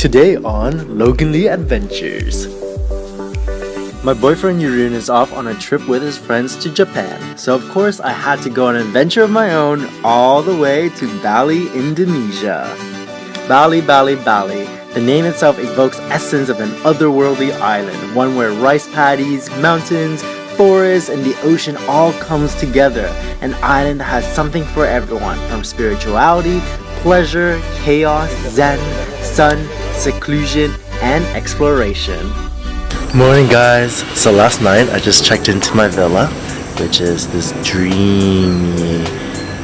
Today on Logan Lee Adventures. My boyfriend Jeroen is off on a trip with his friends to Japan, so of course I had to go on an adventure of my own all the way to Bali, Indonesia. Bali, Bali, Bali. The name itself evokes essence of an otherworldly island, one where rice paddies, mountains, forests, and the ocean all comes together. An island that has something for everyone, from spirituality, pleasure, chaos, zen, sun, seclusion, and exploration. Morning guys! So last night I just checked into my villa, which is this dreamy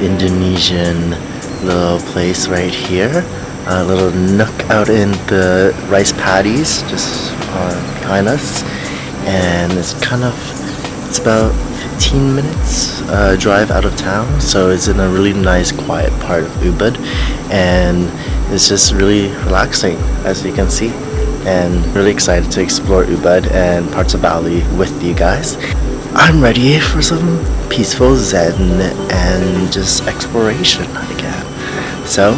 Indonesian little place right here. A little nook out in the rice paddies just uh, behind us. And it's kind of, it's about 15 minutes uh, drive out of town. So it's in a really nice quiet part of Ubud. And it's just really relaxing as you can see and really excited to explore Ubud and parts of Bali with you guys. I'm ready for some peaceful zen and just exploration again. So,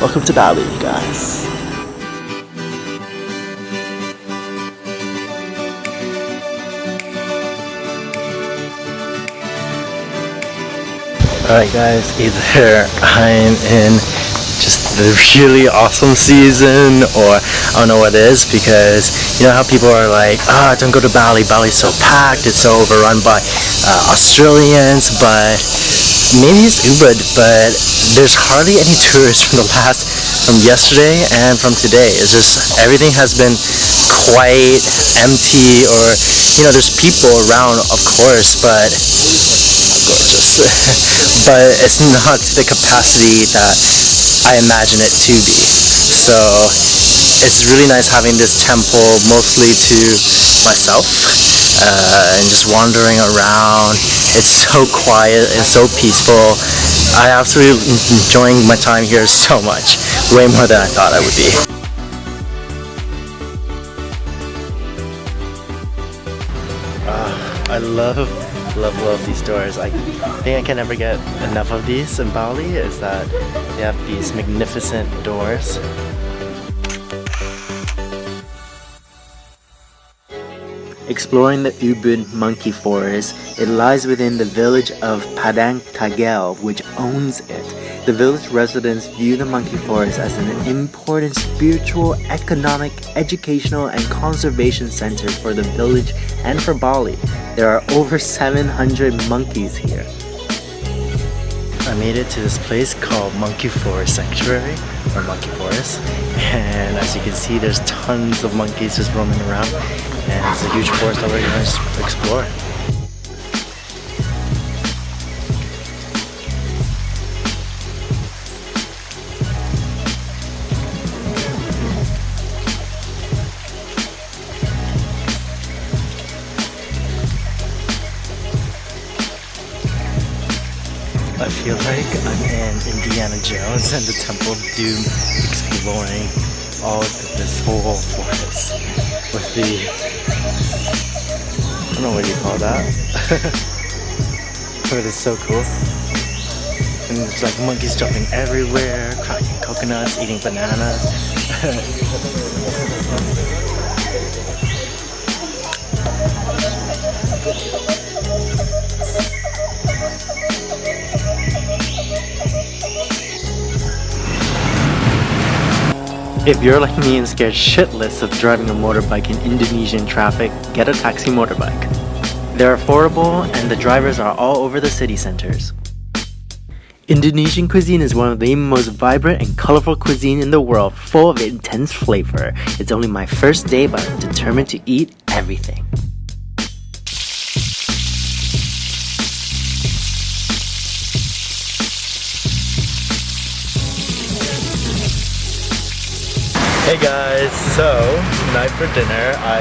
welcome to Bali, you guys. Alright guys, either I'm in just the really awesome season or I don't know what it is because you know how people are like ah oh, don't go to Bali Bali's so packed it's so overrun by uh, Australians but maybe it's Ubud but there's hardly any tourists from the last from yesterday and from today. It's just everything has been quite empty or you know there's people around of course but gorgeous. But it's not the capacity that I imagine it to be. So it's really nice having this temple mostly to myself uh, and just wandering around. It's so quiet and so peaceful. I absolutely enjoying my time here so much, way more than I thought I would be. Uh, I love love love these doors I think I can never get enough of these in Bali is that they have these magnificent doors Exploring the Ubud monkey forest, it lies within the village of Padang Tegal, which owns it. The village residents view the monkey forest as an important spiritual, economic, educational, and conservation center for the village and for Bali. There are over 700 monkeys here. I made it to this place called Monkey Forest Sanctuary or Monkey Forest and as you can see there's tons of monkeys just roaming around and it's a huge forest that we're to explore. I feel like I'm in Indiana Jones and the Temple of Doom exploring all of this whole forest with the don't know what you call that. But it's so cool. And it's like monkeys jumping everywhere cracking coconuts eating bananas If you're like me and scared shitless of driving a motorbike in Indonesian traffic, get a taxi motorbike. They're affordable and the drivers are all over the city centers. Indonesian cuisine is one of the most vibrant and colorful cuisine in the world, full of intense flavor. It's only my first day but I'm determined to eat everything. Hey guys, so tonight for dinner I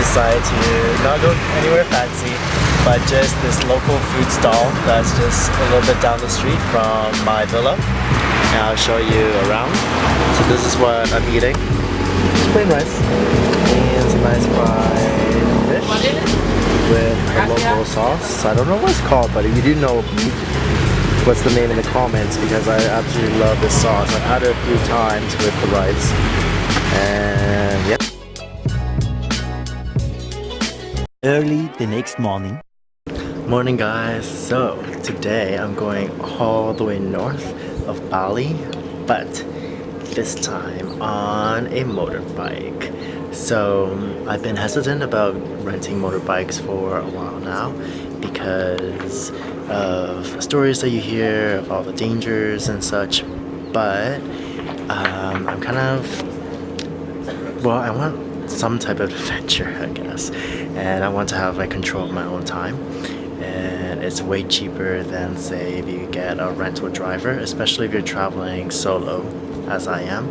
decided to not go anywhere fancy but just this local food stall that's just a little bit down the street from my villa and I'll show you around. So this is what I'm eating. Just plain rice and some nice fried fish with a local sauce. I don't know what it's called but if you do know what's the name in the comments because I absolutely love this sauce. I've had it a few times with the rice. And yeah. Early the next morning. Morning guys. So today I'm going all the way north of Bali, but this time on a motorbike. So I've been hesitant about renting motorbikes for a while now because of stories that you hear of all the dangers and such but um, I'm kind of well I want some type of adventure I guess and I want to have like control of my own time and it's way cheaper than say if you get a rental driver especially if you're traveling solo as I am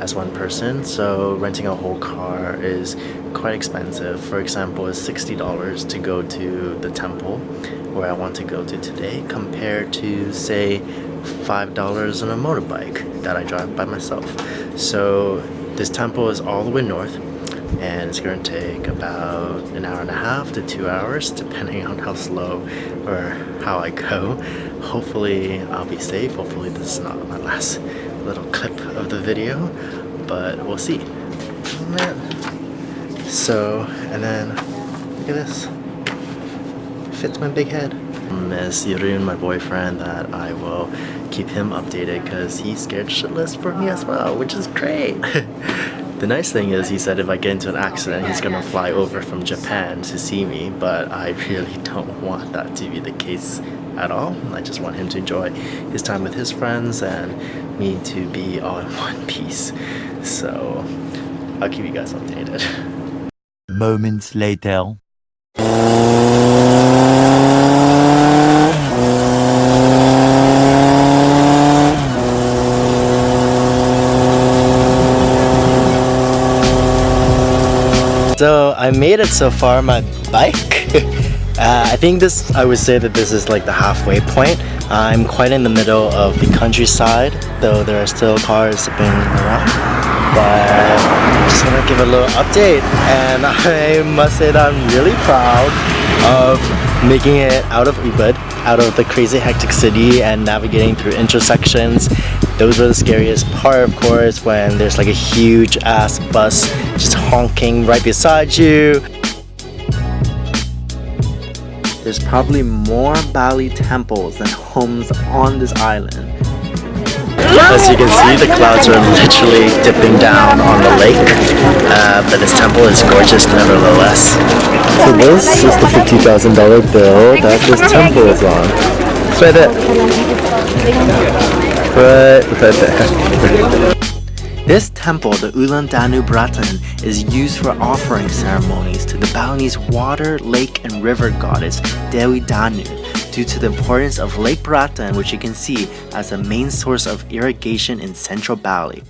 as one person. So renting a whole car is quite expensive. For example it's $60 to go to the temple where I want to go to today compared to say $5 on a motorbike that I drive by myself. So this temple is all the way north and it's going to take about an hour and a half to two hours depending on how slow or how I go. Hopefully I'll be safe. Hopefully this is not my last little clip of the video but we'll see. So and then look at this. Fits my big head. Miss Jeroen, my boyfriend, that I will keep him updated because he's scared shitless for me as well, which is great. the nice thing is he said if I get into an accident, he's gonna fly over from Japan to see me, but I really don't want that to be the case at all. I just want him to enjoy his time with his friends and me to be all in one piece. So I'll keep you guys updated. Moments later. So I made it so far my bike. uh, I think this, I would say that this is like the halfway point. I'm quite in the middle of the countryside, though there are still cars zipping around. But I just want to give a little update and I must say that I'm really proud of making it out of Ubud, out of the crazy hectic city and navigating through intersections those were the scariest part of course when there's like a huge ass bus just honking right beside you. There's probably more Bali temples than homes on this island. As you can see, the clouds are literally dipping down on the lake, uh, but this temple is gorgeous nevertheless. So this is the $50,000 bill that this temple is on. It's right there. Right, right there. This temple, the Ulun Danu Bratan, is used for offering ceremonies to the Balinese water, lake, and river goddess Dewi Danu due to the importance of Lake Bratan, which you can see as a main source of irrigation in central Bali.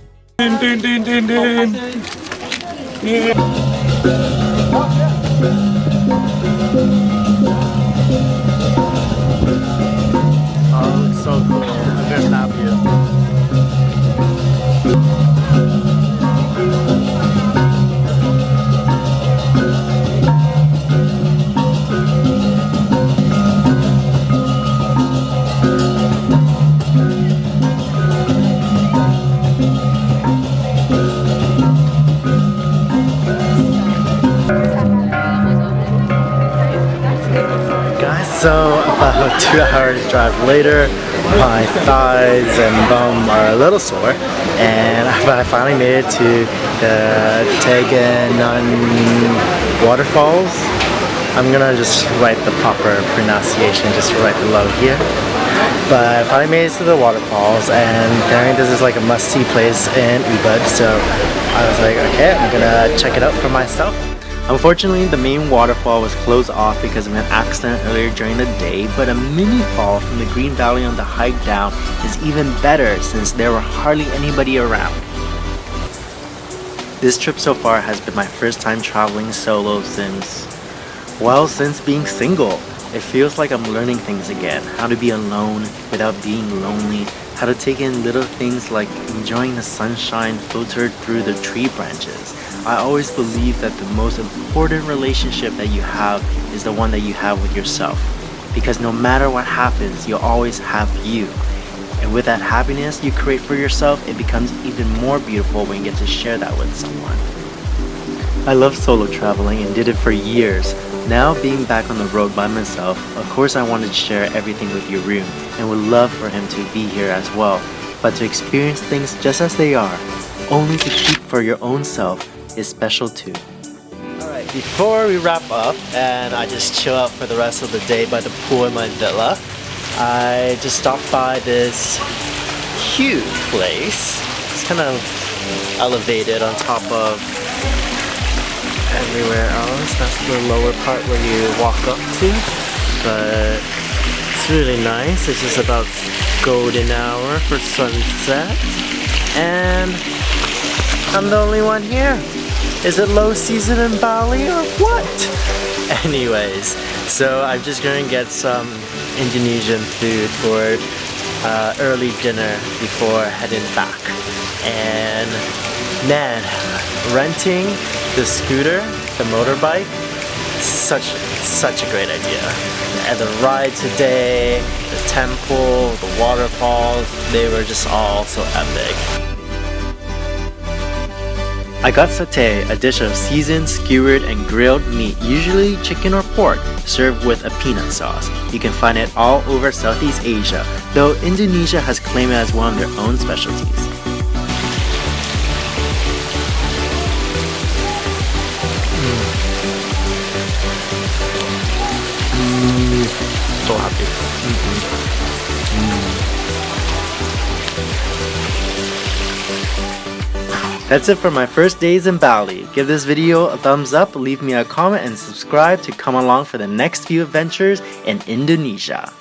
So uh, about two hours drive later, my thighs and bum are a little sore and I finally made it to the Teganan waterfalls. I'm gonna just write the proper pronunciation just right below here. But I finally made it to the waterfalls and apparently this is like a must-see place in Ubud so I was like okay I'm gonna check it out for myself. Unfortunately, the main waterfall was closed off because of an accident earlier during the day, but a mini fall from the Green Valley on the hike down is even better since there were hardly anybody around. This trip so far has been my first time traveling solo since, well, since being single. It feels like I'm learning things again, how to be alone without being lonely, how to take in little things like enjoying the sunshine filtered through the tree branches, I always believe that the most important relationship that you have is the one that you have with yourself. because no matter what happens, you'll always have you. And with that happiness you create for yourself, it becomes even more beautiful when you get to share that with someone. I love solo traveling and did it for years. Now being back on the road by myself, of course I wanted to share everything with Jeroen and would love for him to be here as well. But to experience things just as they are, only to keep for your own self, is special too. Alright, before we wrap up and I just chill out for the rest of the day by the pool in my villa, I just stopped by this huge place. It's kind of elevated on top of everywhere else. That's the lower part where you walk up to. But it's really nice. It's just about golden hour for sunset. And I'm the only one here. Is it low season in Bali or what? Anyways, so I'm just gonna get some Indonesian food for uh, early dinner before heading back. And man, renting the scooter, the motorbike, such such a great idea. And the ride today, the temple, the waterfalls, they were just all so epic. I got satay, a dish of seasoned, skewered, and grilled meat, usually chicken or pork, served with a peanut sauce. You can find it all over Southeast Asia, though Indonesia has claimed it as one of their own specialties. Mm. Mm. so happy. Mm-hmm. That's it for my first days in Bali. Give this video a thumbs up, leave me a comment, and subscribe to come along for the next few adventures in Indonesia.